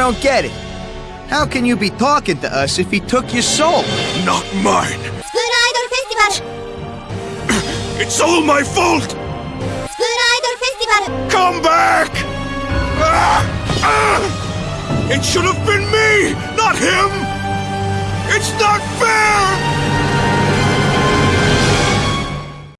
don't get it. How can you be talking to us if he took your soul? Not mine. Spoon Idol Festival! it's all my fault! Spoon Idol Festival! Come back! Ah! Ah! It should have been me, not him! It's not fair!